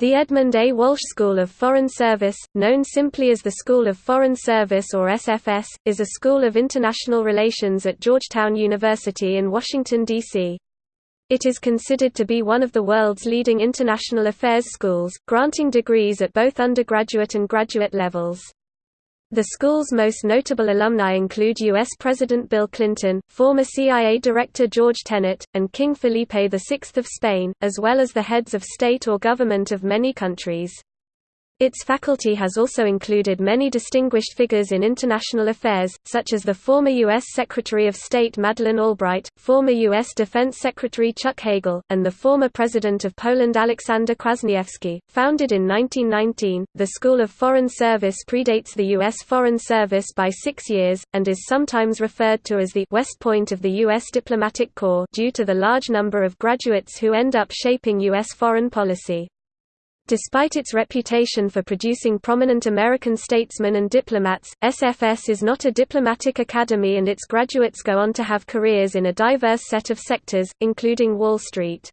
The Edmund A. Walsh School of Foreign Service, known simply as the School of Foreign Service or SFS, is a school of international relations at Georgetown University in Washington, D.C. It is considered to be one of the world's leading international affairs schools, granting degrees at both undergraduate and graduate levels. The school's most notable alumni include U.S. President Bill Clinton, former CIA Director George Tenet, and King Felipe VI of Spain, as well as the heads of state or government of many countries. Its faculty has also included many distinguished figures in international affairs, such as the former U.S. Secretary of State Madeleine Albright, former U.S. Defense Secretary Chuck Hagel, and the former President of Poland Aleksander Kwasniewski. Founded in 1919, the School of Foreign Service predates the U.S. Foreign Service by six years, and is sometimes referred to as the West Point of the U.S. Diplomatic Corps due to the large number of graduates who end up shaping U.S. foreign policy. Despite its reputation for producing prominent American statesmen and diplomats, SFS is not a diplomatic academy and its graduates go on to have careers in a diverse set of sectors, including Wall Street.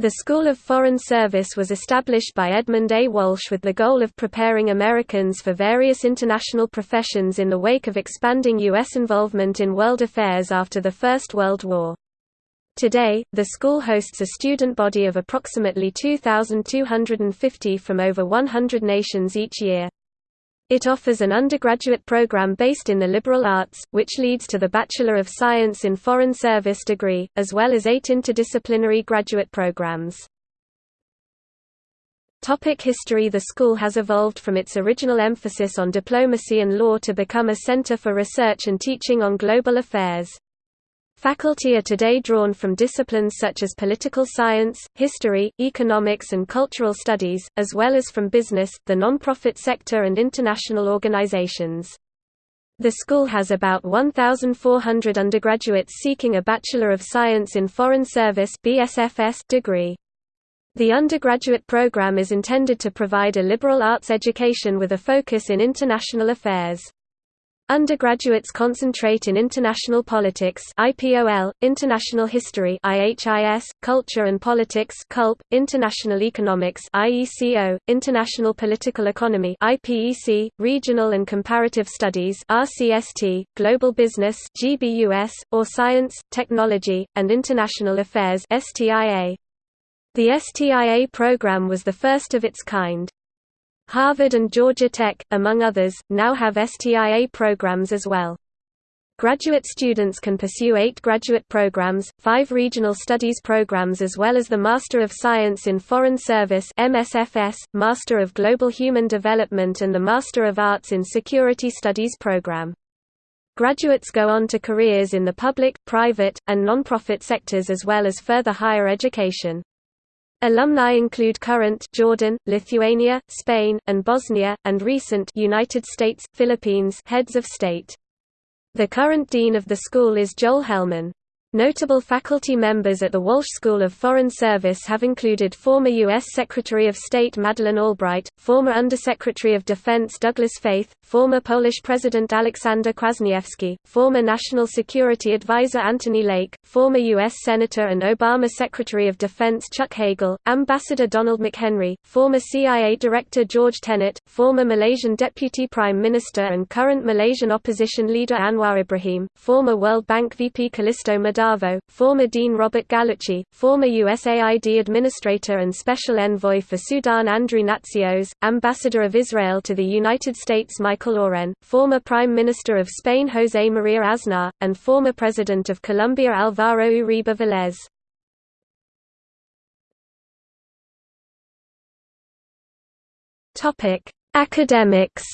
The School of Foreign Service was established by Edmund A. Walsh with the goal of preparing Americans for various international professions in the wake of expanding U.S. involvement in world affairs after the First World War. Today, the school hosts a student body of approximately 2,250 from over 100 nations each year. It offers an undergraduate program based in the liberal arts, which leads to the Bachelor of Science in Foreign Service degree, as well as eight interdisciplinary graduate programs. Topic history The school has evolved from its original emphasis on diplomacy and law to become a center for research and teaching on global affairs. Faculty are today drawn from disciplines such as political science, history, economics and cultural studies, as well as from business, the non-profit sector and international organizations. The school has about 1,400 undergraduates seeking a Bachelor of Science in Foreign Service degree. The undergraduate program is intended to provide a liberal arts education with a focus in international affairs. Undergraduates concentrate in international politics IPOL, international history IHIS, culture and politics CULP, international economics IECO, international political economy IPEC, regional and comparative studies RCST, global business GBUS, or science, technology, and international affairs STIA. The STIA program was the first of its kind. Harvard and Georgia Tech, among others, now have STIA programs as well. Graduate students can pursue eight graduate programs, five regional studies programs as well as the Master of Science in Foreign Service MSFS, Master of Global Human Development and the Master of Arts in Security Studies program. Graduates go on to careers in the public, private, and non-profit sectors as well as further higher education. Alumni include current Jordan, Lithuania, Spain, and Bosnia, and recent United States, Philippines heads of state. The current dean of the school is Joel Hellman. Notable faculty members at the Walsh School of Foreign Service have included former U.S. Secretary of State Madeleine Albright, former Undersecretary of Defense Douglas Feith, former Polish President Aleksander Kwasniewski, former National Security Advisor Anthony Lake, former U.S. Senator and Obama Secretary of Defense Chuck Hagel, Ambassador Donald McHenry, former CIA Director George Tenet, former Malaysian Deputy Prime Minister and current Malaysian opposition leader Anwar Ibrahim, former World Bank VP Callisto Madar former Dean Robert Gallucci, former USAID Administrator and Special Envoy for Sudan Andrew Natsios, Ambassador of Israel to the United States Michael Oren, former Prime Minister of Spain José María Aznar, and former President of Colombia Álvaro Uribe Vélez. Academics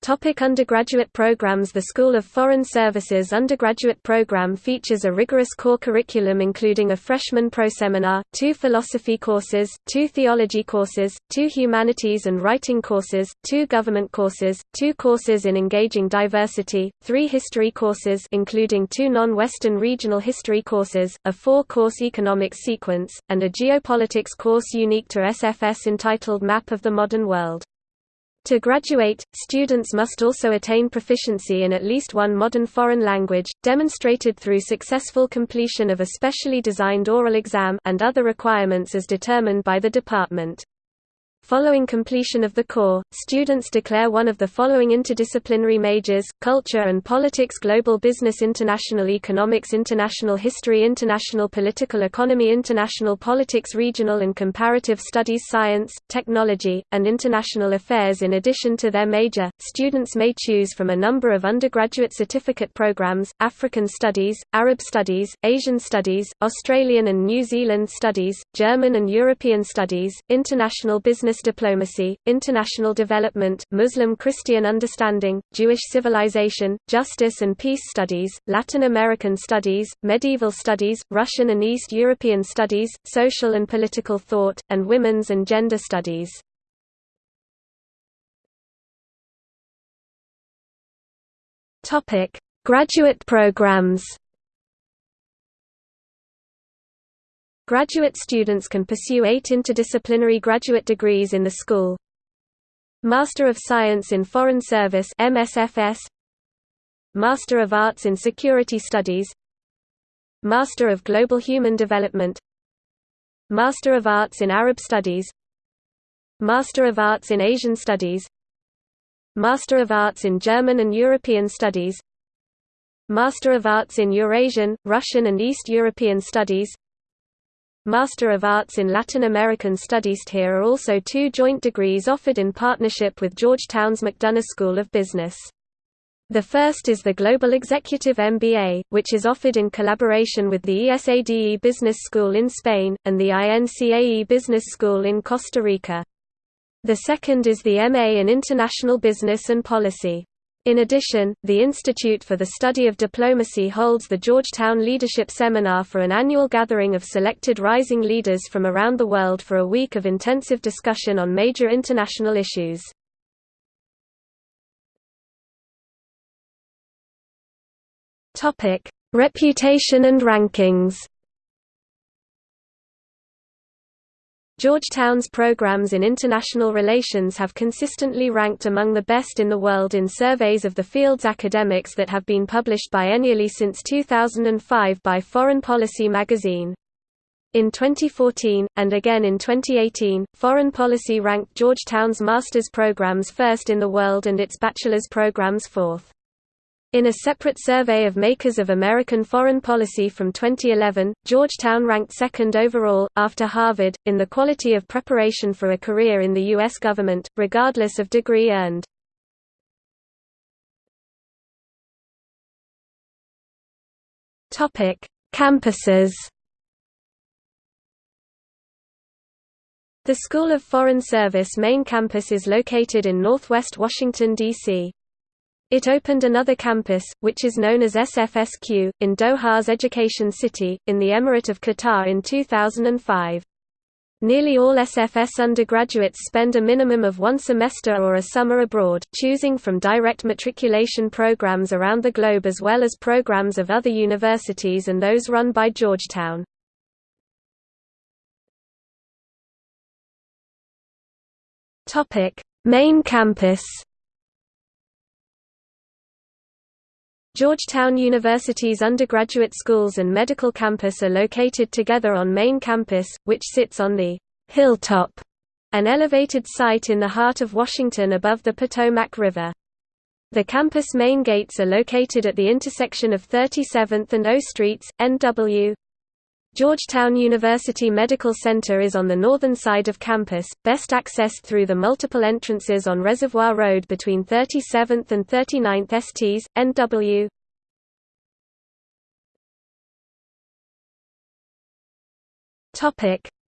Topic undergraduate programs The School of Foreign Services undergraduate program features a rigorous core curriculum including a freshman proseminar, two philosophy courses, two theology courses, two humanities and writing courses, two government courses, two courses in engaging diversity, three history courses including two non-Western regional history courses, a four-course economics sequence, and a geopolitics course unique to SFS entitled Map of the Modern World. To graduate, students must also attain proficiency in at least one modern foreign language, demonstrated through successful completion of a specially designed oral exam and other requirements as determined by the department. Following completion of the core, students declare one of the following interdisciplinary majors, Culture and Politics Global Business International Economics International History International Political Economy International Politics Regional and Comparative Studies Science, Technology, and International Affairs. In addition to their major, students may choose from a number of undergraduate certificate programs, African Studies, Arab Studies, Asian Studies, Australian and New Zealand Studies, German and European Studies, International Business diplomacy, international development, Muslim-Christian understanding, Jewish civilization, justice and peace studies, Latin American studies, medieval studies, Russian and East European studies, social and political thought, and women's and gender studies. Graduate programs Graduate students can pursue eight interdisciplinary graduate degrees in the school. Master of Science in Foreign Service MSFS Master of Arts in Security Studies. Master of Global Human Development. Master of Arts in Arab Studies. Master of Arts in Asian Studies. Master of Arts in German and European Studies. Master of Arts in Eurasian, Russian and East European Studies Master of Arts in Latin American Studies. Here are also two joint degrees offered in partnership with Georgetown's McDonough School of Business. The first is the Global Executive MBA, which is offered in collaboration with the ESADE Business School in Spain, and the INCAE Business School in Costa Rica. The second is the MA in International Business and Policy. In addition, the Institute for the Study of Diplomacy holds the Georgetown Leadership Seminar for an annual gathering of selected rising leaders from around the world for a week of intensive discussion on major international issues. Reputation and rankings Georgetown's programs in international relations have consistently ranked among the best in the world in surveys of the field's academics that have been published biennially since 2005 by Foreign Policy magazine. In 2014, and again in 2018, Foreign Policy ranked Georgetown's master's programs first in the world and its bachelor's programs fourth. In a separate survey of makers of American foreign policy from 2011, Georgetown ranked second overall, after Harvard, in the quality of preparation for a career in the U.S. government, regardless of degree earned. Campuses The School of Foreign Service main campus is located in northwest Washington, D.C. It opened another campus, which is known as SFSQ, in Doha's Education City, in the Emirate of Qatar in 2005. Nearly all SFS undergraduates spend a minimum of one semester or a summer abroad, choosing from direct matriculation programs around the globe as well as programs of other universities and those run by Georgetown. Main campus Georgetown University's undergraduate schools and medical campus are located together on main campus, which sits on the Hilltop, an elevated site in the heart of Washington above the Potomac River. The campus main gates are located at the intersection of 37th and O Streets, NW. Georgetown University Medical Center is on the northern side of campus, best accessed through the multiple entrances on Reservoir Road between 37th and 39th STs, NW.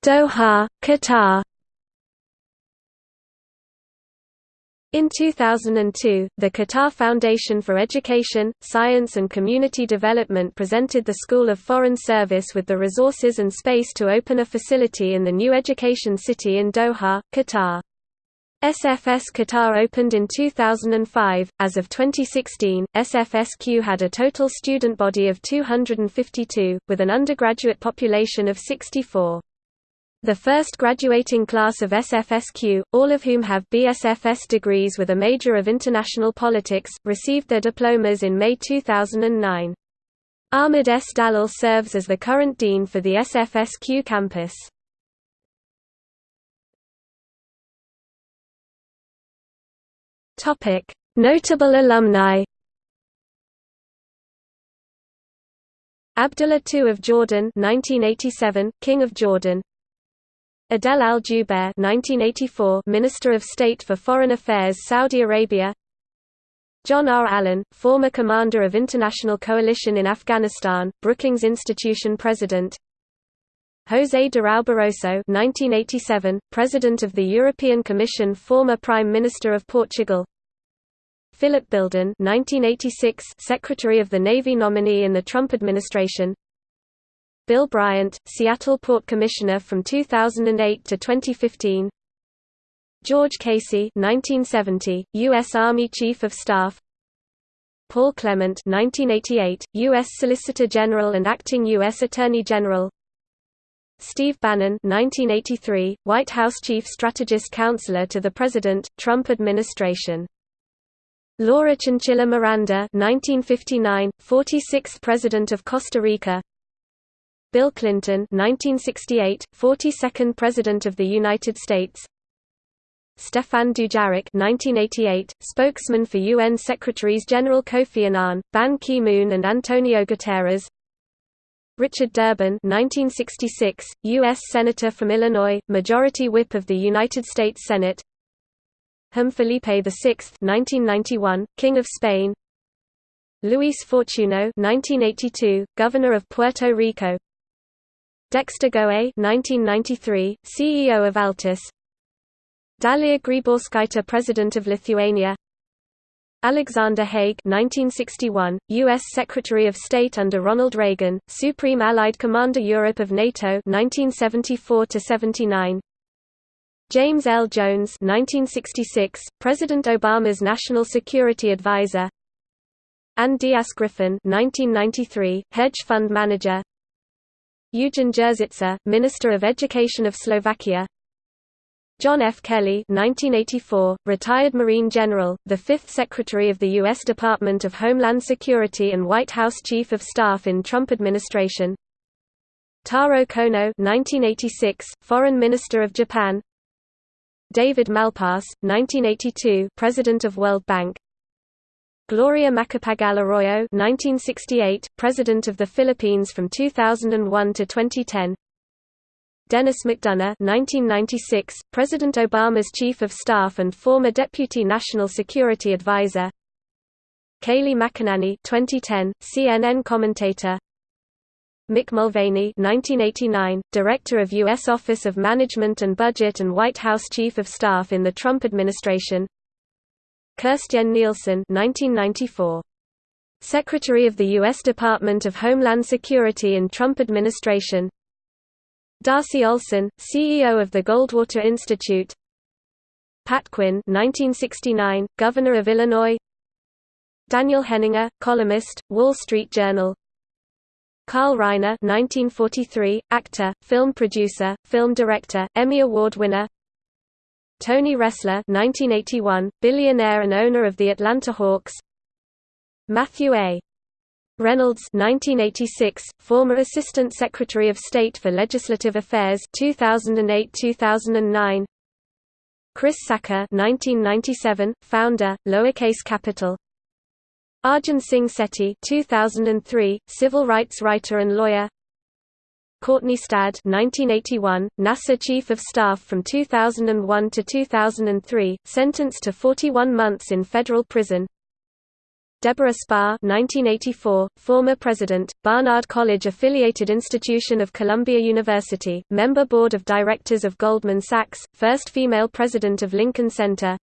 Doha, Qatar In 2002, the Qatar Foundation for Education, Science and Community Development presented the School of Foreign Service with the resources and space to open a facility in the new education city in Doha, Qatar. SFS Qatar opened in 2005. As of 2016, SFSQ had a total student body of 252, with an undergraduate population of 64. The first graduating class of SFSQ, all of whom have BSFS degrees with a major of international politics, received their diplomas in May 2009. Ahmed S. Dallal serves as the current dean for the SFSQ campus. Notable alumni Abdullah II of Jordan 1987, King of Jordan Adel al-Jubair 1984 Minister of State for Foreign Affairs Saudi Arabia. John R. Allen, former commander of International Coalition in Afghanistan, Brookings Institution President. José Durão Barroso 1987, President of the European Commission former Prime Minister of Portugal. Philip Bilden 1986, Secretary of the Navy nominee in the Trump administration Bill Bryant, Seattle Port Commissioner from 2008 to 2015. George Casey, 1970, U.S. Army Chief of Staff. Paul Clement, 1988, U.S. Solicitor General and acting U.S. Attorney General. Steve Bannon, 1983, White House Chief Strategist Counselor to the President, Trump Administration. Laura Chinchilla Miranda, 1959, 46th President of Costa Rica. Bill Clinton 1968, 42nd President of the United States. Stefan Dujarric 1988, spokesman for UN Secretaries-General Kofi Annan, Ban Ki-moon and Antonio Guterres. Richard Durbin 1966, U.S. Senator from Illinois, Majority Whip of the United States Senate. Hum Felipe VI 1991, King of Spain. Luis Fortuno 1982, Governor of Puerto Rico Dexter Goei 1993, CEO of Altice. Dalia Grybauskaite President of Lithuania. Alexander Haig 1961, U.S. Secretary of State under Ronald Reagan, Supreme Allied Commander Europe of NATO 1974–79 James L. Jones 1966, President Obama's National Security Advisor. Anne Dias Griffin 1993, hedge fund manager Eugen Jurzyca, Minister of Education of Slovakia John F. Kelly 1984, retired Marine General, the fifth Secretary of the U.S. Department of Homeland Security and White House Chief of Staff in Trump administration Taro Kono 1986, Foreign Minister of Japan David Malpass, 1982, President of World Bank Gloria Macapagal Arroyo 1968, President of the Philippines from 2001 to 2010 Denis McDonough 1996, President Obama's Chief of Staff and former Deputy National Security Advisor Kayleigh McEnany 2010, CNN commentator. Mick Mulvaney 1989, Director of U.S. Office of Management and Budget and White House Chief of Staff in the Trump administration Kirstjen Nielsen 1994. Secretary of the U.S. Department of Homeland Security in Trump administration Darcy Olsen, CEO of the Goldwater Institute Pat Quinn 1969, Governor of Illinois Daniel Henninger, columnist, Wall Street Journal Carl Reiner 1943, actor, film producer, film director, Emmy Award winner Tony Ressler 1981, billionaire and owner of the Atlanta Hawks. Matthew A. Reynolds 1986, former Assistant Secretary of State for Legislative Affairs 2008-2009 Chris Sacca 1997, founder, Lowercase Capital. Arjun Singh Sethi 2003, civil rights writer and lawyer Courtney Stadd 1981, NASA Chief of Staff from 2001 to 2003, sentenced to 41 months in federal prison. Deborah Spar 1984, former president, Barnard College affiliated institution of Columbia University, member board of directors of Goldman Sachs, first female president of Lincoln Center.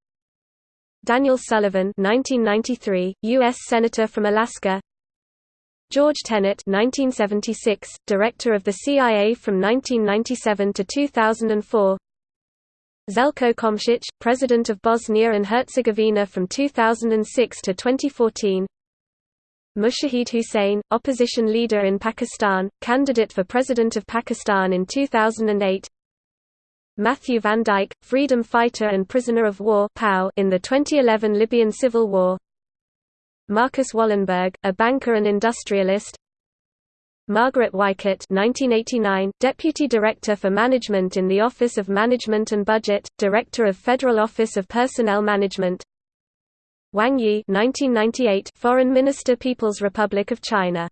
Daniel Sullivan 1993, U.S. Senator from Alaska George Tenet 1976, Director of the CIA from 1997 to 2004 Zeljko Komšić, President of Bosnia and Herzegovina from 2006 to 2014 Mushahid Hussain, opposition leader in Pakistan, candidate for President of Pakistan in 2008 Matthew Van Dyke, freedom fighter and prisoner of war in the 2011 Libyan civil war Marcus Wallenberg, a banker and industrialist. Margaret Weichert 1989, Deputy Director for Management in the Office of Management and Budget, Director of Federal Office of Personnel Management. Wang Yi 1998, Foreign Minister People's Republic of China